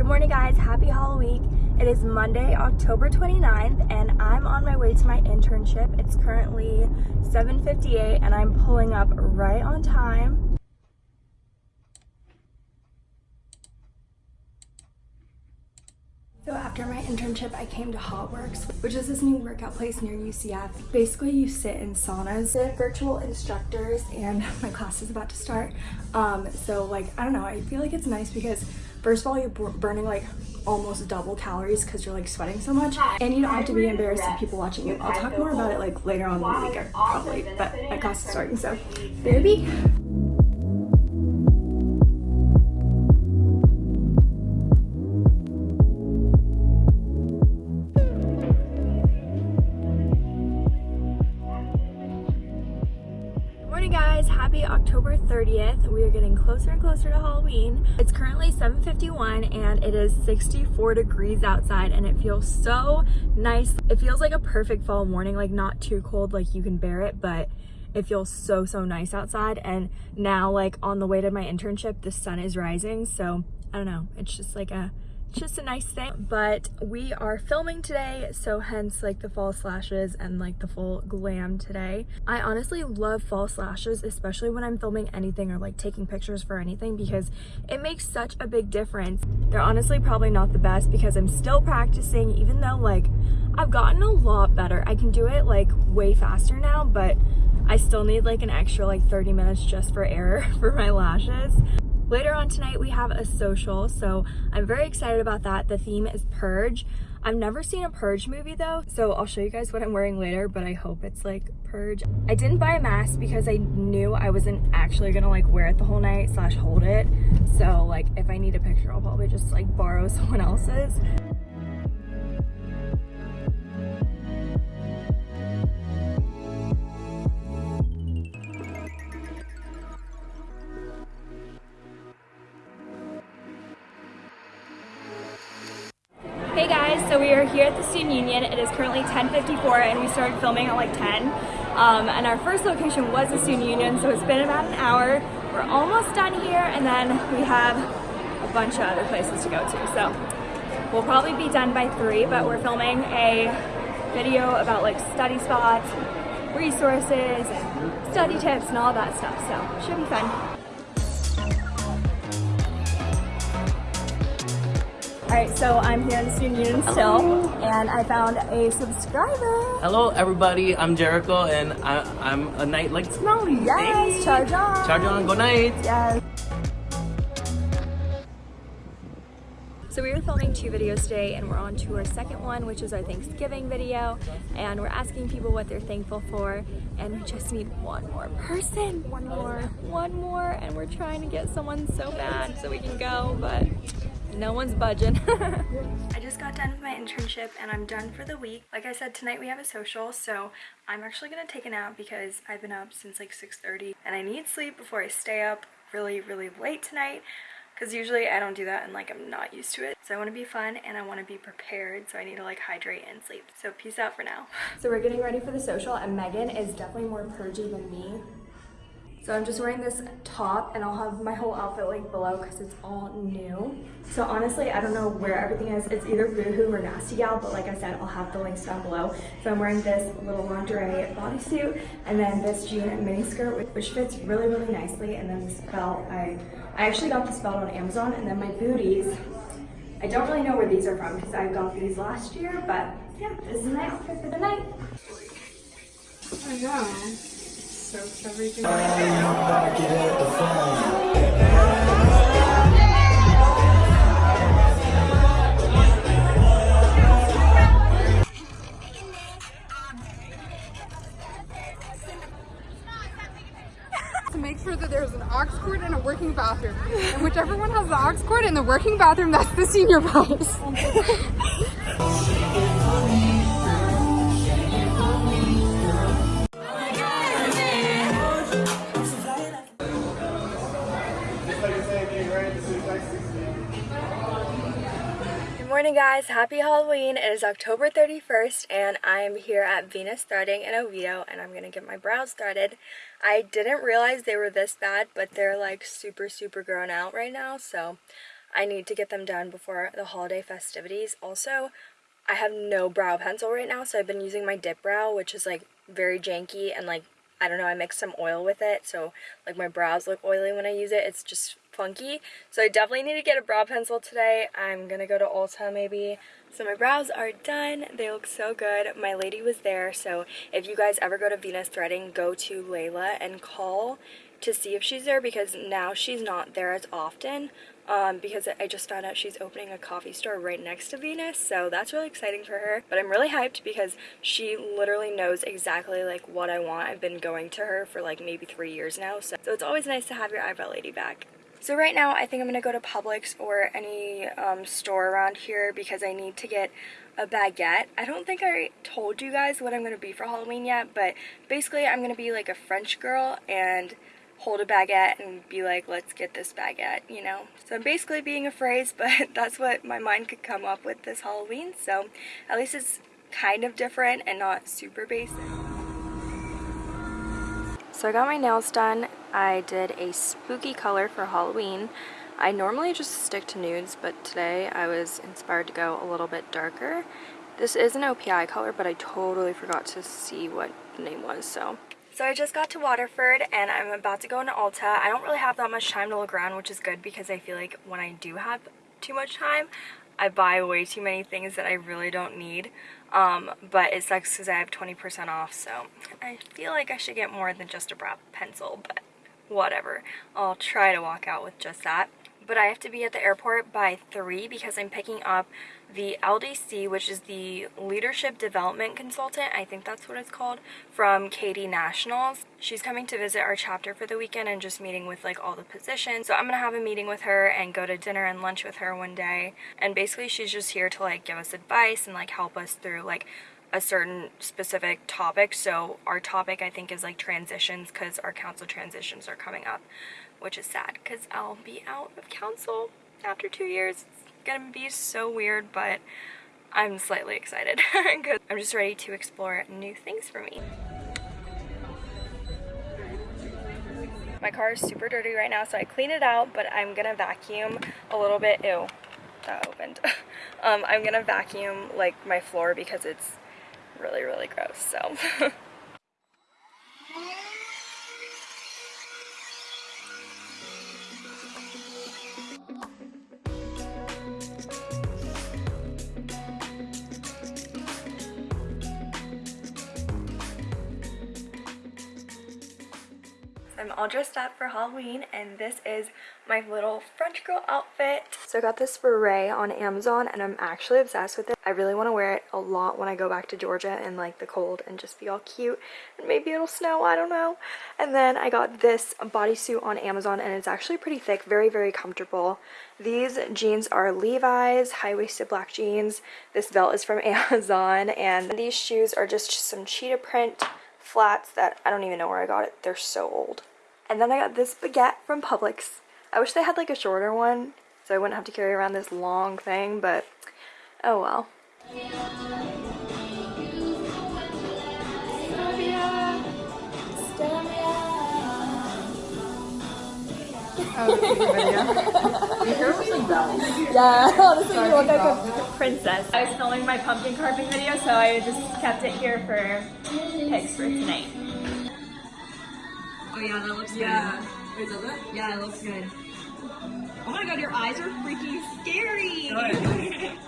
Good morning guys, happy Halloween. It is Monday, October 29th and I'm on my way to my internship. It's currently 7.58 and I'm pulling up right on time. So after my internship, I came to Hotworks, which is this new workout place near UCF. Basically, you sit in saunas with virtual instructors and my class is about to start. Um, so like, I don't know, I feel like it's nice because first of all, you're burning like almost double calories because you're like sweating so much and you don't have to be embarrassed of people watching you. I'll talk more about it like later on in the week probably, but my class is starting, so baby. October 30th. We are getting closer and closer to Halloween. It's currently 7.51 and it is 64 degrees outside and it feels so nice. It feels like a perfect fall morning, like not too cold, like you can bear it, but it feels so, so nice outside. And now like on the way to my internship, the sun is rising. So I don't know, it's just like a just a nice thing but we are filming today so hence like the fall slashes and like the full glam today. I honestly love fall slashes especially when i'm filming anything or like taking pictures for anything because it makes such a big difference. They're honestly probably not the best because i'm still practicing even though like i've gotten a lot better. I can do it like way faster now but I still need like an extra like 30 minutes just for error for my lashes. Later on tonight, we have a social, so I'm very excited about that. The theme is Purge. I've never seen a Purge movie though, so I'll show you guys what I'm wearing later, but I hope it's like Purge. I didn't buy a mask because I knew I wasn't actually gonna like wear it the whole night slash hold it. So like if I need a picture, I'll probably just like borrow someone else's. Union. It is currently 10.54 and we started filming at like 10. Um, and our first location was the Student Union, so it's been about an hour. We're almost done here and then we have a bunch of other places to go to. So we'll probably be done by 3, but we're filming a video about like study spots, resources, study tips, and all that stuff. So should be fun. Alright, so I'm here in the Student Union still, and I found a subscriber. Hello everybody, I'm Jericho, and I, am a knight like Smelly. Yes, hey. charge on. Charge on, go night. Yes. So we were filming two videos today and we're on to our second one, which is our Thanksgiving video. And we're asking people what they're thankful for. And we just need one more person, one more, one more. And we're trying to get someone so bad so we can go, but no one's budging. I just got done with my internship and I'm done for the week. Like I said, tonight we have a social, so I'm actually gonna take a nap because I've been up since like 6.30 and I need sleep before I stay up really, really late tonight because usually I don't do that and like I'm not used to it. So I want to be fun and I want to be prepared so I need to like hydrate and sleep. So peace out for now. So we're getting ready for the social and Megan is definitely more purgy than me. So I'm just wearing this top and I'll have my whole outfit link below because it's all new. So honestly, I don't know where everything is. It's either Boohoo or Nasty Gal, but like I said, I'll have the links down below. So I'm wearing this little lingerie bodysuit and then this jean mini skirt, which fits really, really nicely. And then this belt, I, I actually got this belt on Amazon and then my booties. I don't really know where these are from because I got these last year, but yeah, this is my outfit for the night. Oh To make sure that there's an aux cord and a working bathroom. And whichever one has the aux cord and the working bathroom, that's the senior prize. morning guys. Happy halloween. It is october 31st and i'm here at venus threading in oviedo and i'm gonna get my brows threaded. I didn't realize they were this bad but they're like super super grown out right now so I need to get them done before the holiday festivities. Also, I have no brow pencil right now, so I've been using my dip brow, which is like very janky and like I don't know, I mix some oil with it, so like my brows look oily when I use it. It's just funky. So I definitely need to get a brow pencil today. I'm gonna go to Ulta maybe. So my brows are done. They look so good. My lady was there, so if you guys ever go to Venus Threading, go to Layla and call to see if she's there because now she's not there as often um, because I just found out she's opening a coffee store right next to Venus so that's really exciting for her. But I'm really hyped because she literally knows exactly like what I want. I've been going to her for like maybe three years now so, so it's always nice to have your eyebrow lady back. So right now I think I'm gonna go to Publix or any um, store around here because I need to get a baguette. I don't think I told you guys what I'm gonna be for Halloween yet, but basically I'm gonna be like a French girl and hold a baguette and be like, let's get this baguette, you know? So I'm basically being a phrase, but that's what my mind could come up with this Halloween. So at least it's kind of different and not super basic. So I got my nails done. I did a spooky color for Halloween. I normally just stick to nudes, but today I was inspired to go a little bit darker. This is an OPI color, but I totally forgot to see what the name was, so so I just got to Waterford and I'm about to go into Ulta. I don't really have that much time to look around, which is good because I feel like when I do have too much time, I buy way too many things that I really don't need. Um, but it sucks because I have 20% off, so I feel like I should get more than just a brow pencil, but whatever. I'll try to walk out with just that but I have to be at the airport by 3 because I'm picking up the LDC, which is the Leadership Development Consultant, I think that's what it's called, from KD Nationals. She's coming to visit our chapter for the weekend and just meeting with like all the positions. So I'm to have a meeting with her and go to dinner and lunch with her one day. And basically she's just here to like give us advice and like help us through like a certain specific topic. So our topic I think is like transitions because our council transitions are coming up which is sad because I'll be out of council after two years. Gonna be so weird, but I'm slightly excited because I'm just ready to explore new things for me. My car is super dirty right now, so I clean it out, but I'm gonna vacuum a little bit. Ew, that opened. um, I'm gonna vacuum like my floor because it's really, really gross, so. all dressed up for Halloween and this is my little French girl outfit. So I got this beret on Amazon and I'm actually obsessed with it. I really want to wear it a lot when I go back to Georgia in like the cold and just be all cute and maybe it'll snow, I don't know. And then I got this bodysuit on Amazon and it's actually pretty thick, very, very comfortable. These jeans are Levi's, high-waisted black jeans. This belt is from Amazon and these shoes are just some cheetah print flats that I don't even know where I got it. They're so old. And then I got this baguette from Publix. I wish they had like a shorter one so I wouldn't have to carry around this long thing, but oh well. yeah, honestly, you look like a princess. I was filming my pumpkin carving video, so I just kept it here for pics for tonight. Oh yeah, that looks Yeah. good. Wait, does it? Yeah, it looks good. Oh my god, your eyes are freaking scary!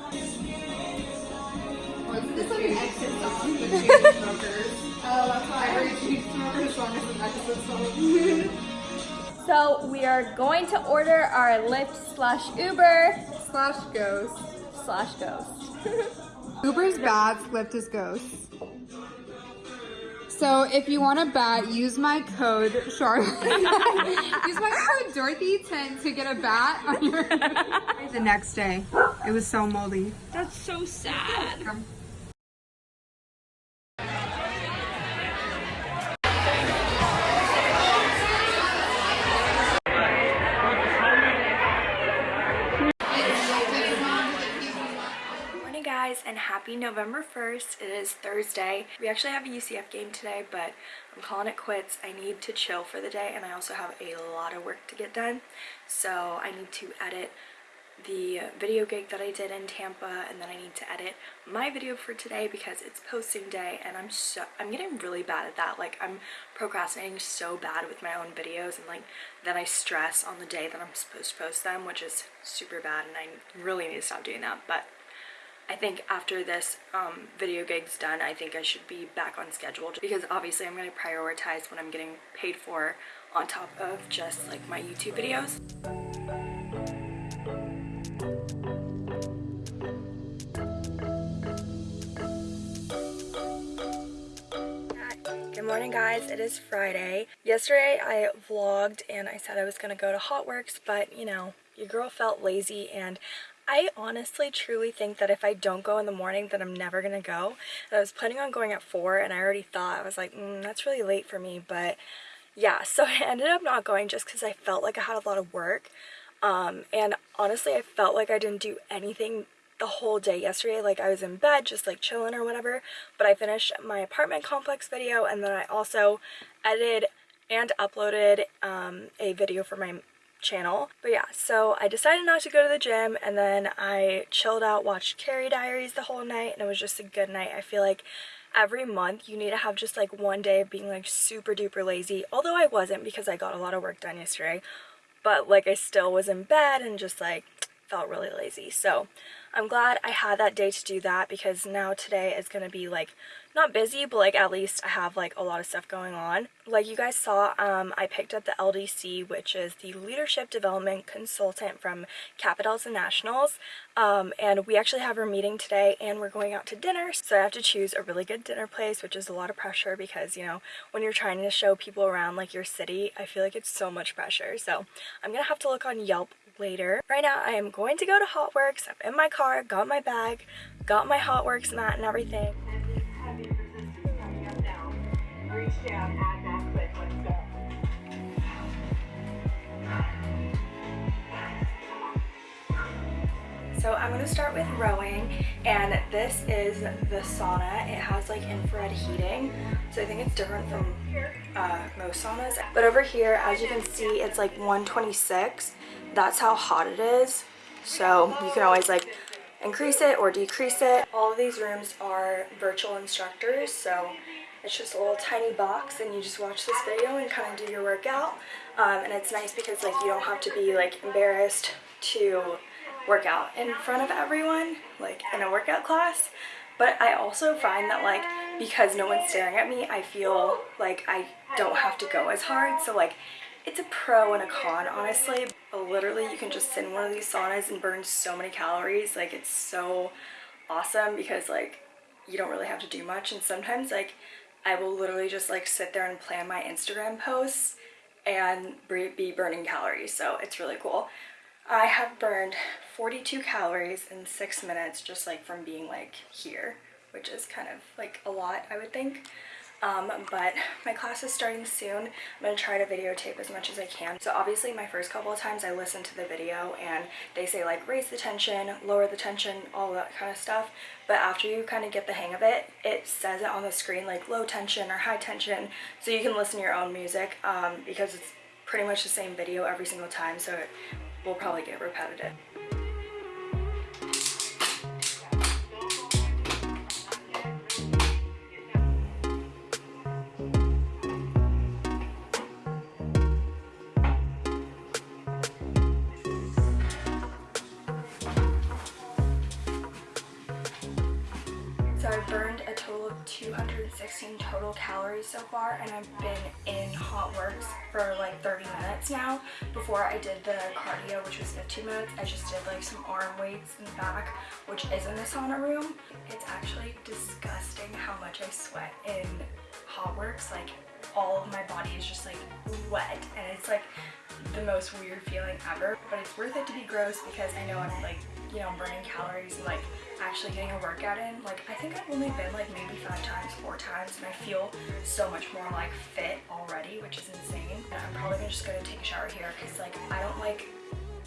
This like an exit song with Chainsmokers. Oh, that's why every Chainsmokers song is an exit song. So we are going to order our Lyft slash Uber Slash ghost. slash Ghost. Uber's bats, Lyft is ghosts. So if you want a bat, use my code Charlotte. use my code Dorothy10 to get a bat on your. the next day, it was so moldy. That's so sad. Guys and happy November 1st. It is Thursday. We actually have a UCF game today, but I'm calling it quits. I need to chill for the day and I also have a lot of work to get done. So I need to edit the video gig that I did in Tampa and then I need to edit my video for today because it's posting day and I'm so I'm getting really bad at that like I'm procrastinating so bad with my own videos and like then I stress on the day that I'm supposed to post them which is super bad and I really need to stop doing that but I think after this um, video gig's done, I think I should be back on schedule because obviously I'm going to prioritize what I'm getting paid for on top of just like my YouTube videos. Good morning guys, it is Friday. Yesterday I vlogged and I said I was going to go to Hotworks, but you know, your girl felt lazy and I honestly truly think that if I don't go in the morning then I'm never gonna go. And I was planning on going at 4 and I already thought, I was like, mm, that's really late for me, but yeah, so I ended up not going just because I felt like I had a lot of work. Um, and honestly, I felt like I didn't do anything the whole day yesterday. Like I was in bed just like chilling or whatever, but I finished my apartment complex video and then I also edited and uploaded um, a video for my channel. But yeah, so I decided not to go to the gym and then I chilled out, watched Carrie Diaries the whole night and it was just a good night. I feel like every month you need to have just like one day of being like super duper lazy. Although I wasn't because I got a lot of work done yesterday. But like I still was in bed and just like felt really lazy. So I'm glad I had that day to do that because now today is going to be like not busy but like at least I have like a lot of stuff going on. Like you guys saw um, I picked up the LDC which is the Leadership Development Consultant from Capitals and Nationals um, and we actually have our meeting today and we're going out to dinner so I have to choose a really good dinner place which is a lot of pressure because you know when you're trying to show people around like your city I feel like it's so much pressure so I'm gonna have to look on Yelp later. Right now I am going to go to Hotworks. I'm in my car, got my bag, got my Hotworks mat and everything. So I'm going to start with rowing and this is the sauna. It has like infrared heating so I think it's different from uh, most saunas. But over here as you can see it's like 126. That's how hot it is. So you can always like increase it or decrease it. All of these rooms are virtual instructors so it's just a little tiny box and you just watch this video and kind of do your workout. Um, and it's nice because like you don't have to be like embarrassed to work out in front of everyone like in a workout class. But I also find that like because no one's staring at me I feel like I don't have to go as hard. So like it's a pro and a con honestly. But literally you can just sit in one of these saunas and burn so many calories. Like it's so awesome because like you don't really have to do much. And sometimes like I will literally just like sit there and plan my Instagram posts and be burning calories so it's really cool I have burned 42 calories in six minutes just like from being like here, which is kind of like a lot, I would think. Um, but my class is starting soon. I'm going to try to videotape as much as I can. So obviously my first couple of times I listen to the video and they say like raise the tension, lower the tension, all that kind of stuff. But after you kind of get the hang of it, it says it on the screen like low tension or high tension. So you can listen to your own music um, because it's pretty much the same video every single time. So it will probably get repetitive. So far and I've been in hot works for like 30 minutes now. Before I did the cardio which was 15 minutes, I just did like some arm weights in the back which is in the sauna room. It's actually disgusting how much I sweat in hot works. Like all of my body is just like wet and it's like the most weird feeling ever. But it's worth it to be gross because I know I'm like, you know, burning calories and like actually getting a workout in. Like I think I've only been like maybe five times, four times and I feel so much more like fit already, which is insane. And I'm probably just gonna take a shower here because like I don't like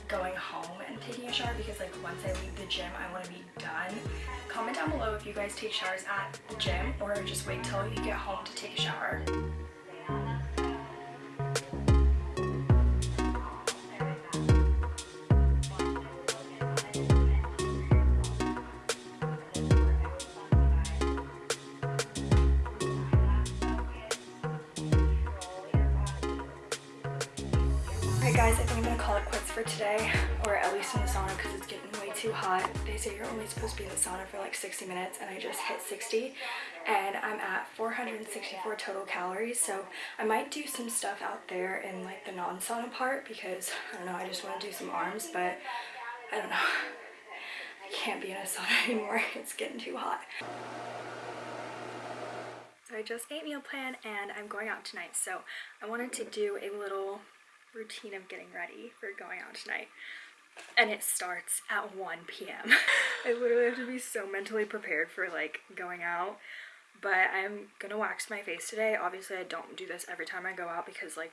going home and taking a shower because like once I leave the gym I want to be done. Comment down below if you guys take showers at the gym or just wait till you get home to take a shower. Thank you. They say you're only supposed to be in the sauna for like 60 minutes and I just hit 60 and I'm at 464 total calories. So I might do some stuff out there in like the non-sauna part because I don't know, I just want to do some arms, but I don't know. I can't be in a sauna anymore. It's getting too hot. So I just ate meal plan and I'm going out tonight. So I wanted to do a little routine of getting ready for going out tonight. And it starts at 1 p.m. I literally have to be so mentally prepared for like going out. But I'm gonna wax my face today. Obviously I don't do this every time I go out because like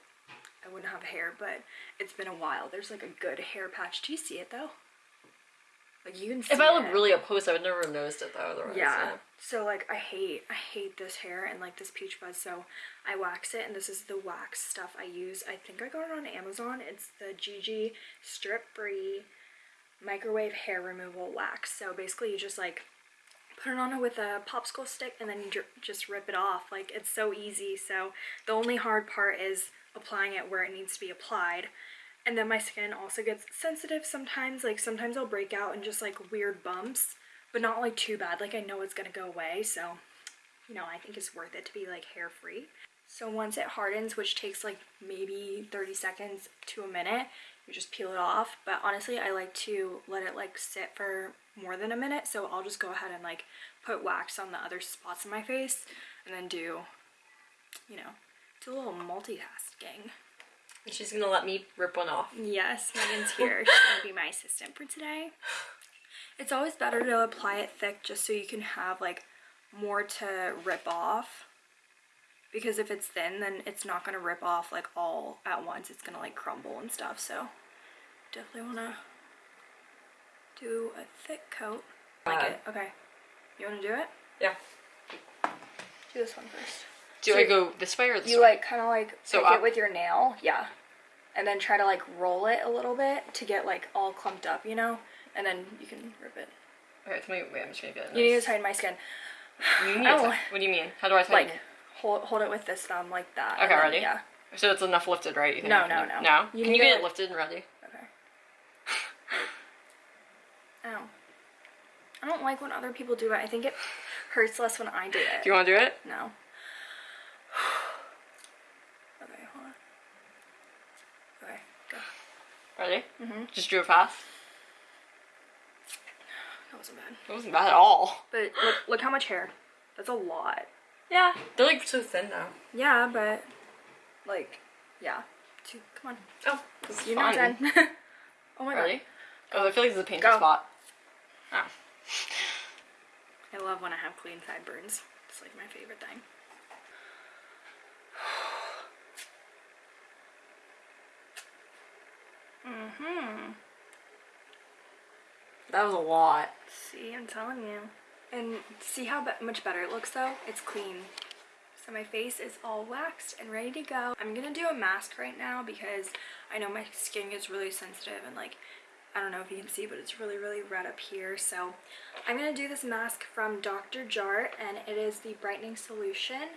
I wouldn't have hair, but it's been a while. There's like a good hair patch. Do you see it though? Like you can see If I it. look really up close, I would never have noticed it though. Otherwise, Yeah. So like I hate I hate this hair and like this peach fuzz. So I wax it and this is the wax stuff I use. I think I got it on Amazon. It's the Gigi strip free microwave hair removal wax. So basically you just like put it on with a popsicle stick and then you just rip it off. Like it's so easy. So the only hard part is applying it where it needs to be applied. And then my skin also gets sensitive sometimes. Like sometimes I'll break out in just like weird bumps, but not like too bad. Like I know it's gonna go away. So, you know, I think it's worth it to be like hair free. So once it hardens, which takes like maybe 30 seconds to a minute, you just peel it off. But honestly, I like to let it like sit for more than a minute. So I'll just go ahead and like put wax on the other spots in my face and then do, you know, do a little multitasking. And she's gonna let me rip one off. Yes, Megan's here. She's gonna be my assistant for today. It's always better to apply it thick just so you can have like more to rip off. Because if it's thin, then it's not gonna rip off like all at once. It's gonna like crumble and stuff. So definitely wanna do a thick coat. Like Uh, it. Okay. You wanna do it? Yeah. Do this one first. Do So I go this way or this way? You way? like kind of like So pick it with your nail, yeah, and then try to like roll it a little bit to get like all clumped up, you know, and then you can rip it. Okay, tell me. Wait, I'm just gonna get it. You need to tighten my skin, You need Oh. What do you mean? How do I tighten like hold hold it with this thumb like that. Okay, ready? Yeah. So it's enough lifted, right? You think No, no, no. No. You can you get like- it lifted and ready? Okay. Ow. I don't like when other people do it. I think it hurts less when I do it. Do you want to do it? No. okay, hold on. Okay, go. Just drew it fast. That wasn't bad. It wasn't bad at all. But look, look how much hair. That's a lot. Yeah. They're like so thin now. Yeah, but like, yeah. Two, come on. Oh, this is You're fun. not done. oh my Ready? god. Oh, I feel like this is a painful Go. spot. Oh. I love when I have clean sideburns. It's like my favorite thing. Mm-hmm. That was a lot. See, I'm telling you. And see how be- much better it looks though? It's clean. So my face is all waxed and ready to go. I'm gonna do a mask right now because I know my skin gets really sensitive and like, I don't know if you can see, but it's really, really red up here. So I'm gonna do this mask from Dr. Jart and it is the brightening solution.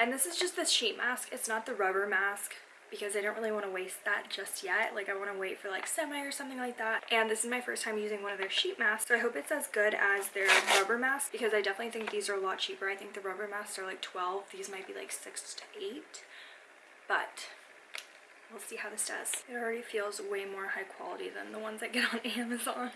And this is just the sheet mask. It's not the rubber mask because I don't really want to waste that just yet. Like I want to wait for like semi or something like that. And this is my first time using one of their sheet masks. So I hope it's as good as their rubber mask because I definitely think these are a lot cheaper. I think the rubber masks are like 12. These might be like 6 to 8. But we'll see how this does. It already feels way more high quality than the ones I get on Amazon.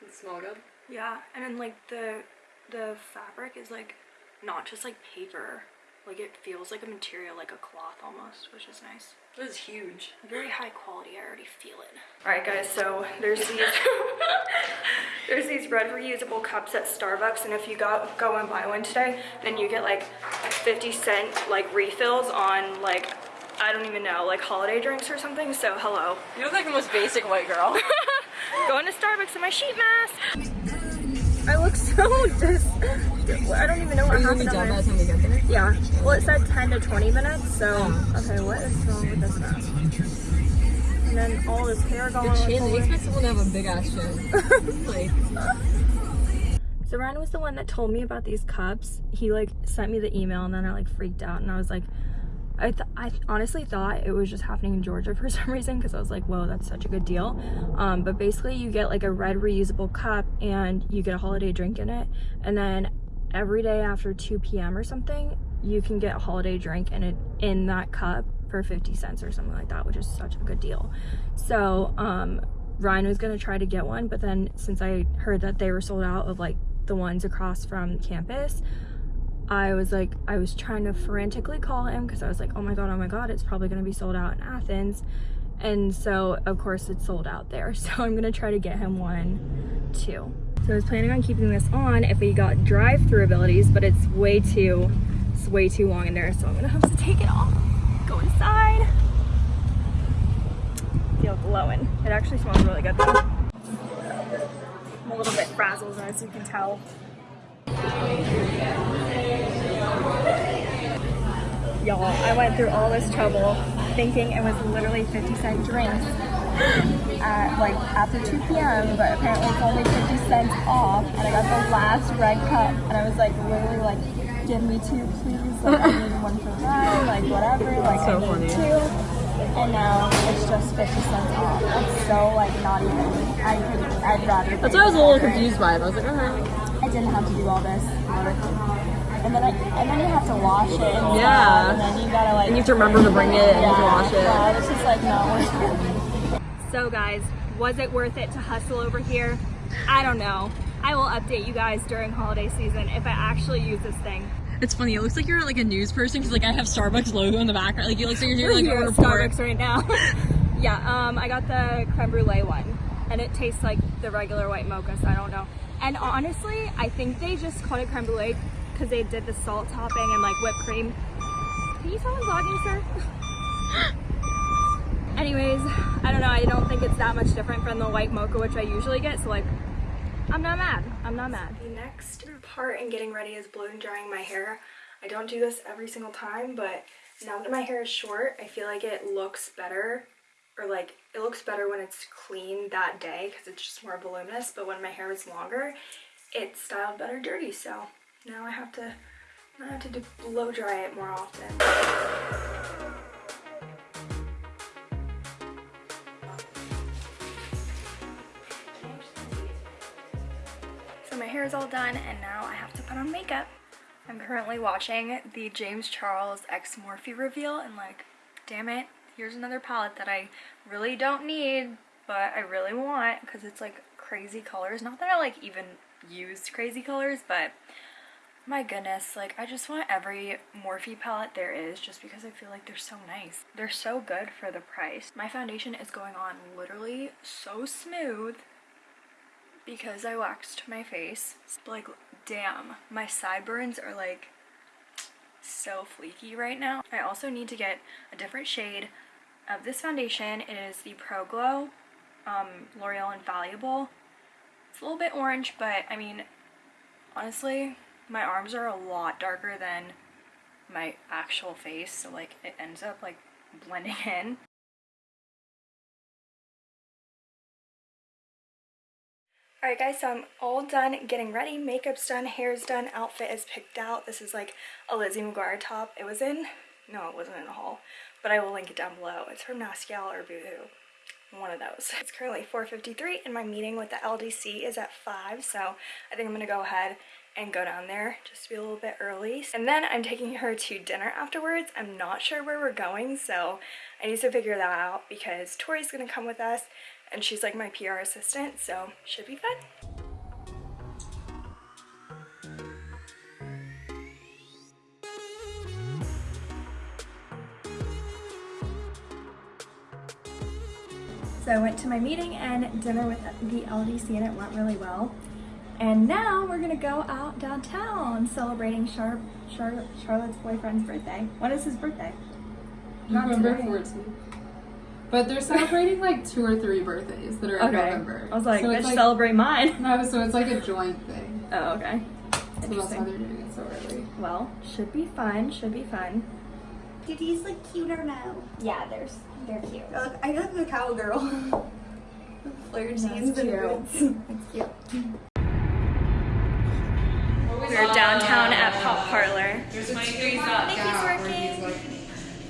It smell good? Yeah, and then like the the fabric is like not just like paper. Like it feels like a material, like a cloth almost, which is nice. This is huge. Very high quality. I already feel it. All right, guys. So there's these there's these red reusable cups at Starbucks, and if you go go and buy one today, then you get like 50 cent like refills on like I don't even know like holiday drinks or something. So hello. You look like the most basic white girl. Going to Starbucks in my sheet mask. I look so dis. I don't even know what happened. there. time we get there? Yeah. Well, it said 10 to 20 minutes, so. Okay, what is wrong with this mask? And then all this hair going on. Chin, they expect someone to have a big ass chin. like, So Ryan was the one that told me about these cups. He like sent me the email and then I like freaked out and I was like, I, th- I honestly thought it was just happening in Georgia for some reason because I was like, whoa, that's such a good deal. Um, but basically, you get like a red reusable cup and you get a holiday drink in it. And then every day after 2 p.m. or something, you can get a holiday drink in it in that cup for 50 cents or something like that, which is such a good deal. So, um, Ryan was gonna try to get one, but then since I heard that they were sold out of like the ones across from campus, I was like, I was trying to frantically call him because I was like, oh my god, oh my god, it's probably gonna be sold out in Athens. And so, of course, it's sold out there. So I'm gonna try to get him one too. So I was planning on keeping this on if we got drive-through abilities, but it's way too, it's way too long in there. So I'm gonna have to take it off, go inside. Feel glowing. It actually smells really good though. I'm a little bit frazzled as you can tell. Y'all, I went through all this trouble thinking it was literally 50 cent drinks at like after 2 p.m. but apparently it's only 50 cents off and I got the last red cup and I was like literally like give me two please like I need one for Ryan like whatever like I need two and now it's just 50 cents off it's so like not even I could I'd rather That's why I was a little confused by it. I was like, okay. I didn't have to do all this and then I, and then you have to wash it and Yeah. and then you gotta like And you have to remember to bring it and you have to wash it. yeah, it's just like not So guys, was it worth it to hustle over here? I don't know. I will update you guys during holiday season if I actually use this thing. It's funny. It looks like you're like a news person because like I have Starbucks logo in the background. Like it looks like you're doing like here a report. Starbucks right now. yeah, um, I got the creme brulee one, and it tastes like the regular white mocha, so I don't know. And honestly, I think they just called it creme brulee because they did the salt topping and like whipped cream. Can you tell I'm vlogging, sir? Anyways, I don't know. I don't think it's that much different from the white mocha, which I usually get. So like, I'm not mad. I'm not mad. The next part in getting ready is blow drying my hair. I don't do this every single time, but now that my hair is short, I feel like it looks better or like it looks better when it's clean that day because it's just more voluminous. But when my hair is longer, it's styled better dirty. So now I have to, I have to blow dry it more often. Hair is all done and now I have to put on makeup. I'm currently watching the James Charles X Morphe reveal and like, damn it, here's another palette that I really don't need, but I really want because it's like crazy colors. Not that I like even used crazy colors, but my goodness, like I just want every Morphe palette there is just because I feel like they're so nice. They're so good for the price. My foundation is going on literally so smooth because I waxed my face. Like, damn, my sideburns are like so fleeky right now. I also need to get a different shade of this foundation. It is the Pro Glow um, L'Oreal Infallible. It's a little bit orange, but I mean, honestly, my arms are a lot darker than my actual face, so like it ends up like blending in. Alright guys, so I'm all done getting ready. Makeup's done, hair's done, outfit is picked out. This is like a Lizzie McGuire top. It was in, no it wasn't in a haul, but I will link it down below. It's from Nasty Gal or Boohoo. One of those. It's currently 4.53 and my meeting with the LDC is at 5, so I think I'm going to go ahead and go down there just to be a little bit early. And then I'm taking her to dinner afterwards. I'm not sure where we're going, so I need to figure that out because Tori's going to come with us and she's like my PR assistant, so should be fun. So I went to my meeting and dinner with the LDC and it went really well. And now we're gonna go out downtown celebrating Char Char Charlotte's boyfriend's birthday. When is his birthday? Not November today. 14th. But they're celebrating like two or three birthdays that are in Okay. November. I was like, so let's like celebrate mine. no, so it's like a joint thing. Oh, okay. So that's why Interesting. they're doing it so early. Well, should be fun. Should be fun. Do these look cute or no? Yeah, there's they're cute. Look, I look like a cowgirl. Flared jeans and boots. It's cute.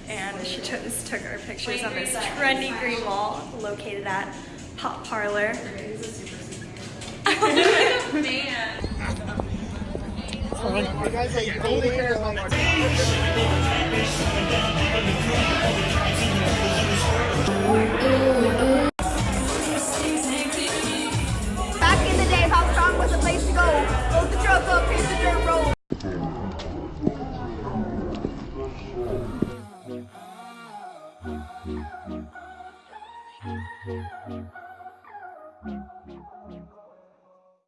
And she just took our pictures on this trendy green wall located at Pop Parlor. Man.